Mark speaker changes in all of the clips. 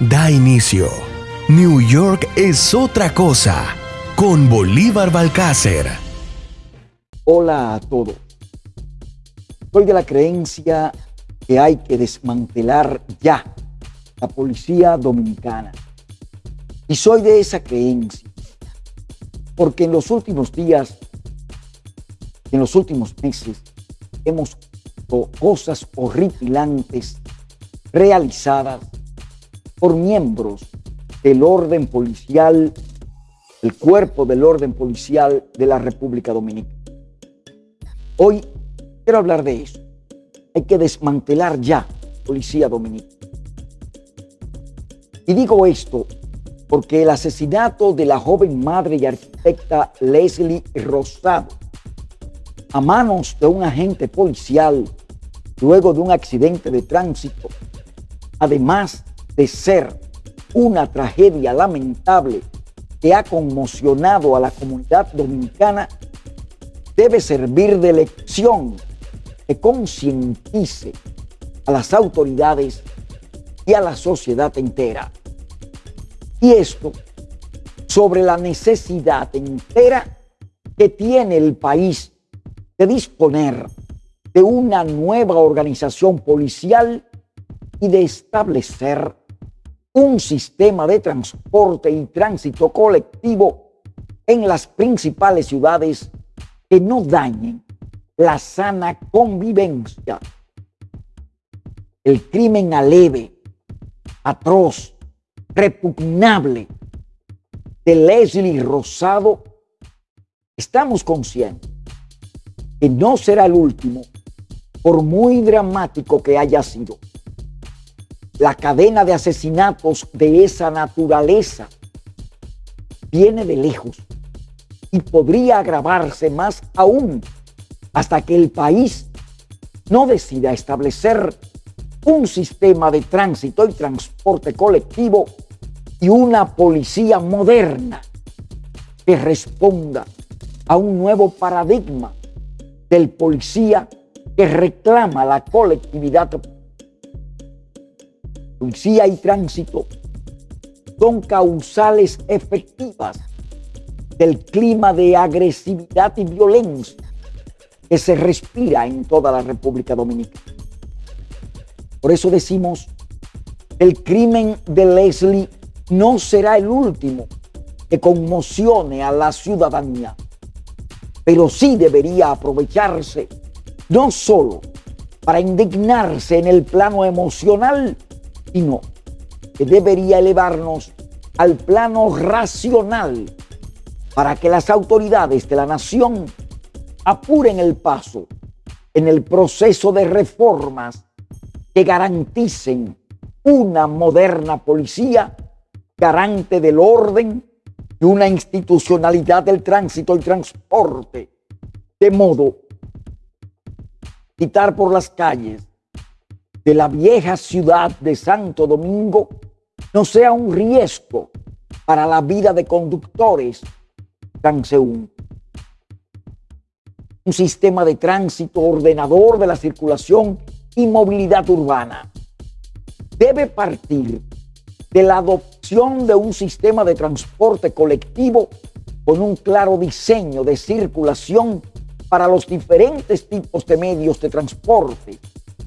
Speaker 1: Da inicio. New York es otra cosa con Bolívar Balcácer.
Speaker 2: Hola a todos. Soy de la creencia que hay que desmantelar ya la policía dominicana. Y soy de esa creencia porque en los últimos días, en los últimos meses, hemos visto cosas horripilantes realizadas por miembros del orden policial, el cuerpo del orden policial de la República Dominicana. Hoy quiero hablar de eso. Hay que desmantelar ya Policía Dominicana. Y digo esto porque el asesinato de la joven madre y arquitecta Leslie Rosado a manos de un agente policial luego de un accidente de tránsito, además de ser una tragedia lamentable que ha conmocionado a la comunidad dominicana, debe servir de lección que concientice a las autoridades y a la sociedad entera. Y esto sobre la necesidad entera que tiene el país de disponer de una nueva organización policial y de establecer un sistema de transporte y tránsito colectivo en las principales ciudades que no dañen la sana convivencia. El crimen aleve, atroz, repugnable de Leslie Rosado, estamos conscientes que no será el último, por muy dramático que haya sido. La cadena de asesinatos de esa naturaleza viene de lejos y podría agravarse más aún hasta que el país no decida establecer un sistema de tránsito y transporte colectivo y una policía moderna que responda a un nuevo paradigma del policía que reclama la colectividad. Policía y tránsito son causales efectivas del clima de agresividad y violencia que se respira en toda la República Dominicana. Por eso decimos, el crimen de Leslie no será el último que conmocione a la ciudadanía, pero sí debería aprovecharse no solo para indignarse en el plano emocional, sino que debería elevarnos al plano racional para que las autoridades de la nación apuren el paso en el proceso de reformas que garanticen una moderna policía garante del orden y una institucionalidad del tránsito y transporte, de modo quitar por las calles de la vieja ciudad de Santo Domingo no sea un riesgo para la vida de conductores transeúntes. Un sistema de tránsito ordenador de la circulación y movilidad urbana debe partir de la adopción de un sistema de transporte colectivo con un claro diseño de circulación para los diferentes tipos de medios de transporte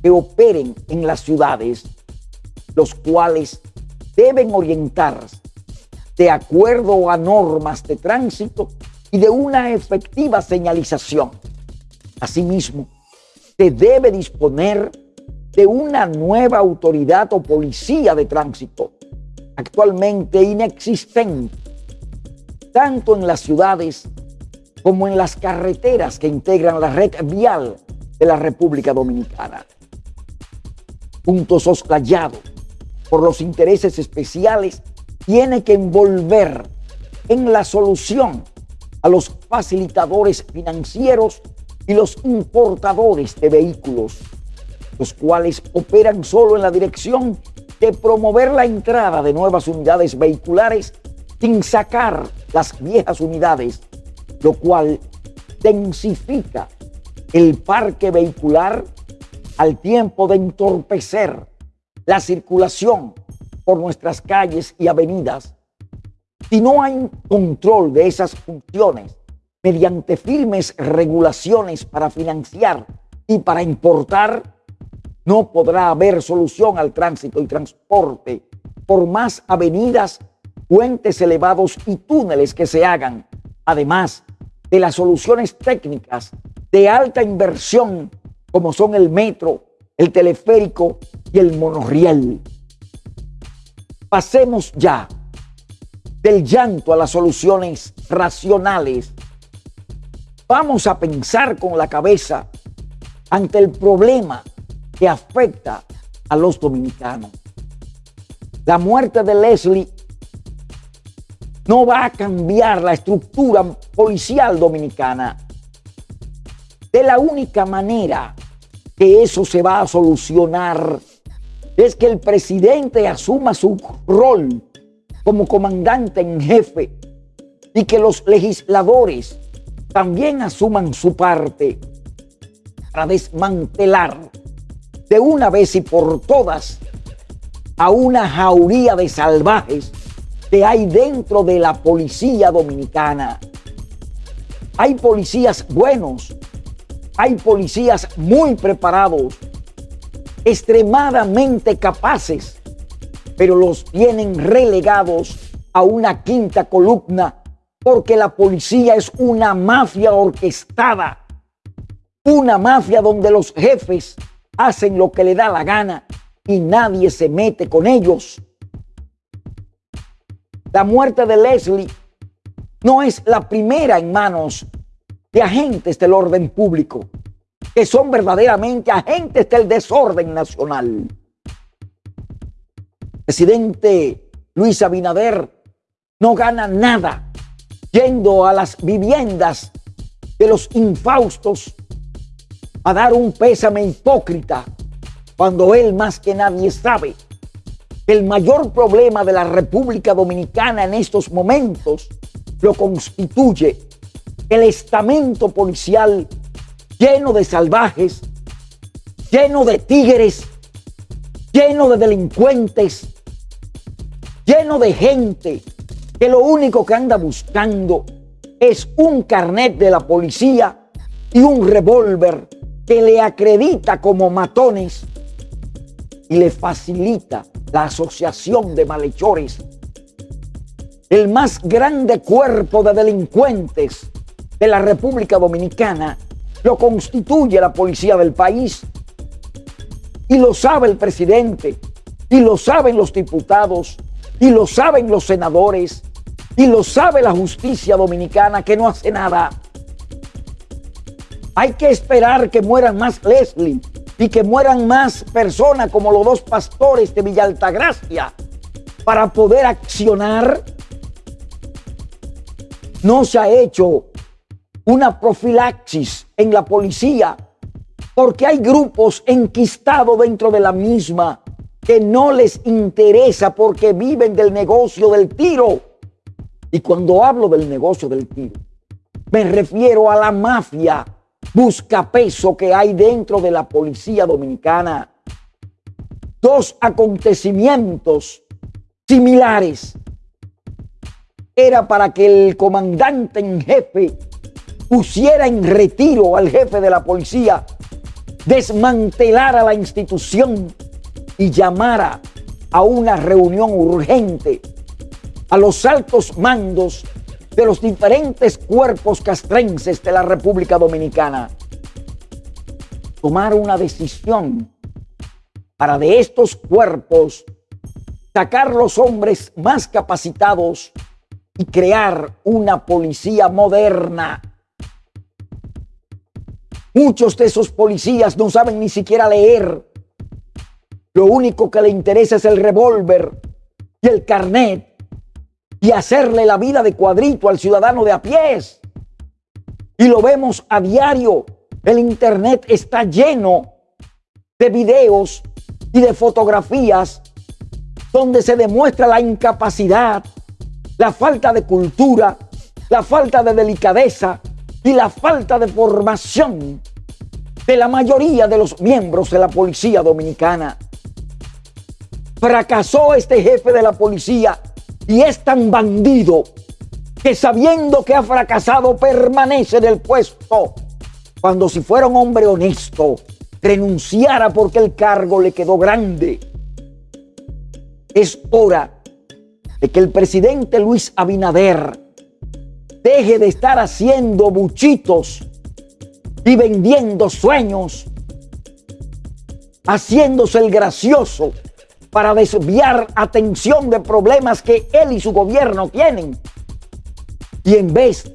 Speaker 2: que operen en las ciudades, los cuales deben orientarse de acuerdo a normas de tránsito y de una efectiva señalización. Asimismo, se debe disponer de una nueva autoridad o policía de tránsito, actualmente inexistente, tanto en las ciudades como en las carreteras que integran la red vial de la República Dominicana. Punto soslayado por los intereses especiales tiene que envolver en la solución a los facilitadores financieros y los importadores de vehículos, los cuales operan solo en la dirección de promover la entrada de nuevas unidades vehiculares sin sacar las viejas unidades lo cual densifica el parque vehicular al tiempo de entorpecer la circulación por nuestras calles y avenidas, si no hay control de esas funciones mediante firmes regulaciones para financiar y para importar, no podrá haber solución al tránsito y transporte por más avenidas, puentes elevados y túneles que se hagan, además de las soluciones técnicas de alta inversión como son el metro, el teleférico y el monorriel. Pasemos ya del llanto a las soluciones racionales. Vamos a pensar con la cabeza ante el problema que afecta a los dominicanos. La muerte de Leslie no va a cambiar la estructura policial dominicana. De la única manera que eso se va a solucionar es que el presidente asuma su rol como comandante en jefe y que los legisladores también asuman su parte para desmantelar de una vez y por todas a una jauría de salvajes que hay dentro de la policía dominicana. Hay policías buenos, hay policías muy preparados, extremadamente capaces, pero los tienen relegados a una quinta columna porque la policía es una mafia orquestada, una mafia donde los jefes hacen lo que le da la gana y nadie se mete con ellos. La muerte de Leslie no es la primera en manos de agentes del orden público, que son verdaderamente agentes del desorden nacional. presidente Luis Abinader no gana nada yendo a las viviendas de los infaustos a dar un pésame hipócrita cuando él más que nadie sabe que el mayor problema de la República Dominicana en estos momentos lo constituye el estamento policial lleno de salvajes, lleno de tigres, lleno de delincuentes, lleno de gente que lo único que anda buscando es un carnet de la policía y un revólver que le acredita como matones y le facilita la asociación de malhechores. El más grande cuerpo de delincuentes de la República Dominicana lo constituye la policía del país. Y lo sabe el presidente, y lo saben los diputados, y lo saben los senadores, y lo sabe la justicia dominicana que no hace nada hay que esperar que mueran más Leslie y que mueran más personas como los dos pastores de Villa Altagracia para poder accionar. No se ha hecho una profilaxis en la policía porque hay grupos enquistados dentro de la misma que no les interesa porque viven del negocio del tiro. Y cuando hablo del negocio del tiro, me refiero a la mafia busca peso que hay dentro de la policía dominicana. Dos acontecimientos similares. Era para que el comandante en jefe pusiera en retiro al jefe de la policía, desmantelara la institución y llamara a una reunión urgente a los altos mandos de los diferentes cuerpos castrenses de la República Dominicana tomar una decisión para de estos cuerpos sacar los hombres más capacitados y crear una policía moderna. Muchos de esos policías no saben ni siquiera leer. Lo único que le interesa es el revólver y el carnet y hacerle la vida de cuadrito al ciudadano de a pies. Y lo vemos a diario. El Internet está lleno de videos y de fotografías donde se demuestra la incapacidad, la falta de cultura, la falta de delicadeza y la falta de formación de la mayoría de los miembros de la policía dominicana. Fracasó este jefe de la policía y es tan bandido que sabiendo que ha fracasado permanece en el puesto. Cuando si fuera un hombre honesto, renunciara porque el cargo le quedó grande. Es hora de que el presidente Luis Abinader deje de estar haciendo buchitos y vendiendo sueños, haciéndose el gracioso para desviar atención de problemas que él y su gobierno tienen. Y en vez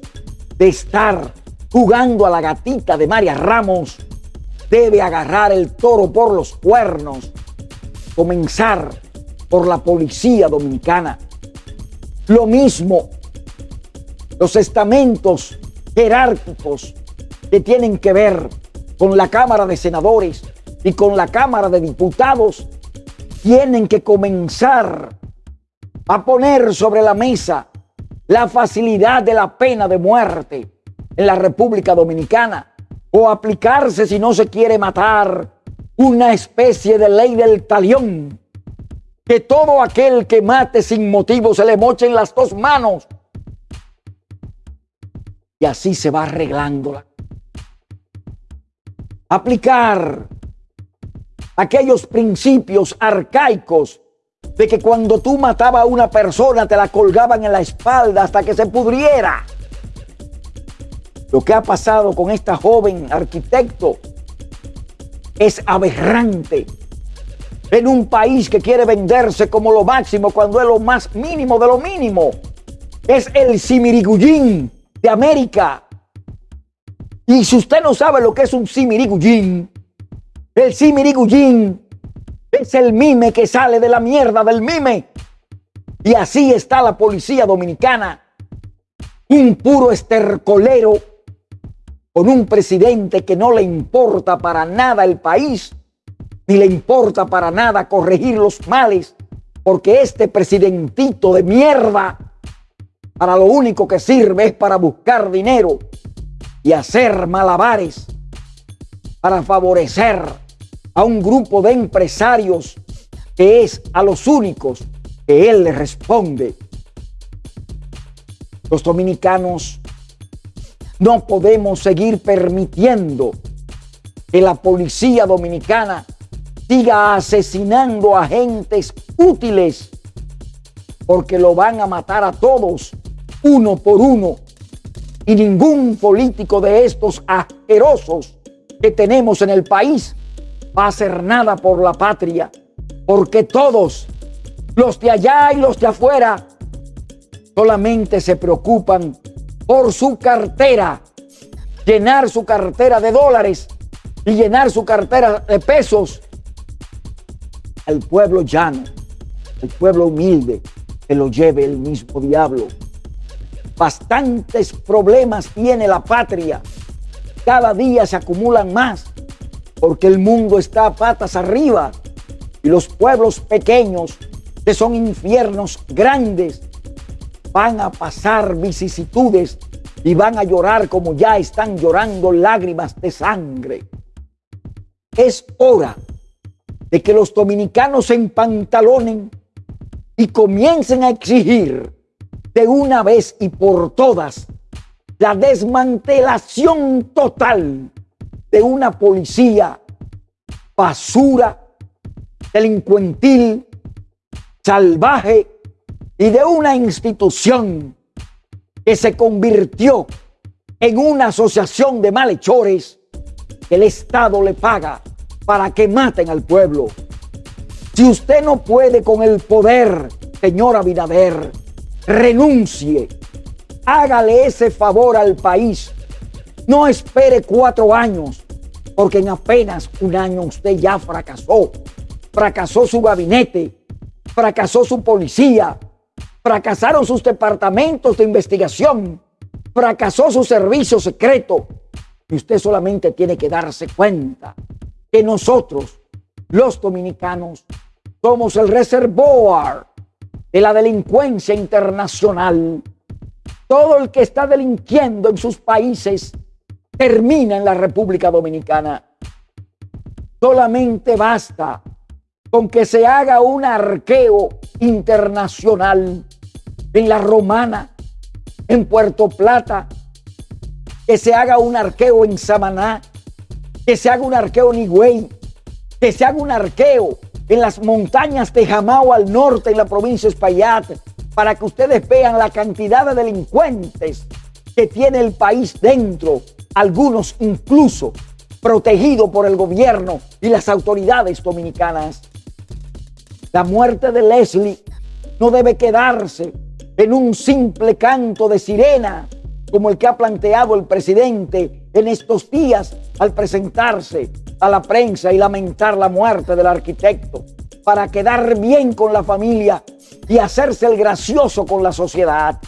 Speaker 2: de estar jugando a la gatita de María Ramos, debe agarrar el toro por los cuernos, comenzar por la policía dominicana. Lo mismo, los estamentos jerárquicos que tienen que ver con la Cámara de Senadores y con la Cámara de Diputados tienen que comenzar a poner sobre la mesa la facilidad de la pena de muerte en la República Dominicana o aplicarse si no se quiere matar una especie de ley del talión. Que todo aquel que mate sin motivo se le moche en las dos manos y así se va arreglándola. Aplicar aquellos principios arcaicos de que cuando tú matabas a una persona te la colgaban en la espalda hasta que se pudriera. Lo que ha pasado con esta joven arquitecto es aberrante en un país que quiere venderse como lo máximo cuando es lo más mínimo de lo mínimo. Es el simirigullín de América. Y si usted no sabe lo que es un simirigullín, el simirigullín es el mime que sale de la mierda del mime. Y así está la policía dominicana. Un puro estercolero con un presidente que no le importa para nada el país, ni le importa para nada corregir los males, porque este presidentito de mierda, para lo único que sirve es para buscar dinero y hacer malabares para favorecer a un grupo de empresarios que es a los únicos que él le responde. Los dominicanos no podemos seguir permitiendo que la policía dominicana siga asesinando a agentes útiles porque lo van a matar a todos uno por uno y ningún político de estos asquerosos que tenemos en el país va a hacer nada por la patria, porque todos, los de allá y los de afuera, solamente se preocupan por su cartera, llenar su cartera de dólares y llenar su cartera de pesos. Al pueblo llano, al pueblo humilde, que lo lleve el mismo diablo. Bastantes problemas tiene la patria. Cada día se acumulan más porque el mundo está a patas arriba y los pueblos pequeños, que son infiernos grandes, van a pasar vicisitudes y van a llorar como ya están llorando lágrimas de sangre. Es hora de que los dominicanos se empantalonen y comiencen a exigir de una vez y por todas la desmantelación total de una policía basura, delincuentil, salvaje y de una institución que se convirtió en una asociación de malhechores que el Estado le paga para que maten al pueblo. Si usted no puede con el poder, señor Abinader, renuncie, hágale ese favor al país no espere cuatro años, porque en apenas un año usted ya fracasó. Fracasó su gabinete, fracasó su policía, fracasaron sus departamentos de investigación, fracasó su servicio secreto. Y usted solamente tiene que darse cuenta que nosotros, los dominicanos, somos el reservoir de la delincuencia internacional. Todo el que está delinquiendo en sus países termina en la República Dominicana. Solamente basta con que se haga un arqueo internacional en la Romana, en Puerto Plata, que se haga un arqueo en Samaná, que se haga un arqueo en Higüey, que se haga un arqueo en las montañas de Jamao al norte, en la provincia de Espaillat, para que ustedes vean la cantidad de delincuentes que tiene el país dentro, algunos incluso protegidos por el gobierno y las autoridades dominicanas. La muerte de Leslie no debe quedarse en un simple canto de sirena como el que ha planteado el presidente en estos días al presentarse a la prensa y lamentar la muerte del arquitecto para quedar bien con la familia y hacerse el gracioso con la sociedad.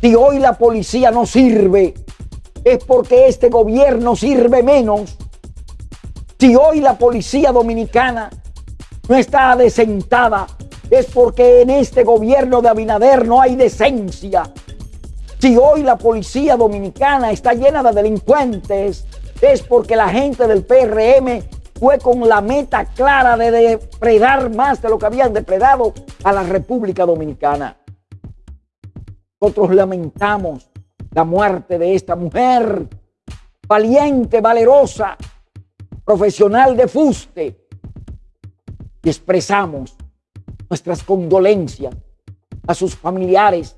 Speaker 2: Si hoy la policía no sirve, es porque este gobierno sirve menos. Si hoy la policía dominicana no está adecentada, es porque en este gobierno de Abinader no hay decencia. Si hoy la policía dominicana está llena de delincuentes, es porque la gente del PRM fue con la meta clara de depredar más de lo que habían depredado a la República Dominicana. Nosotros lamentamos la muerte de esta mujer, valiente, valerosa, profesional de fuste, y expresamos nuestras condolencias a sus familiares,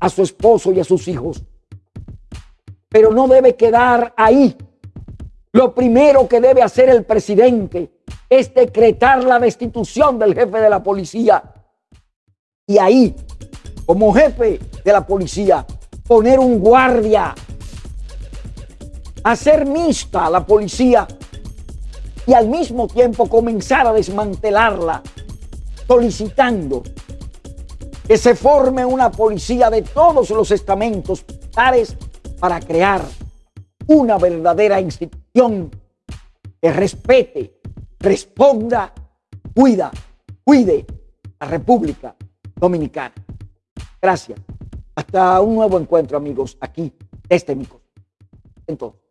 Speaker 2: a su esposo y a sus hijos. Pero no debe quedar ahí. Lo primero que debe hacer el presidente es decretar la destitución del jefe de la policía. Y ahí, como jefe de la policía, poner un guardia, hacer mixta a la policía y al mismo tiempo comenzar a desmantelarla, solicitando que se forme una policía de todos los estamentos militares para crear una verdadera institución que respete, responda, cuida, cuide la República Dominicana. Gracias. Hasta un nuevo encuentro, amigos, aquí, este micro. Entonces.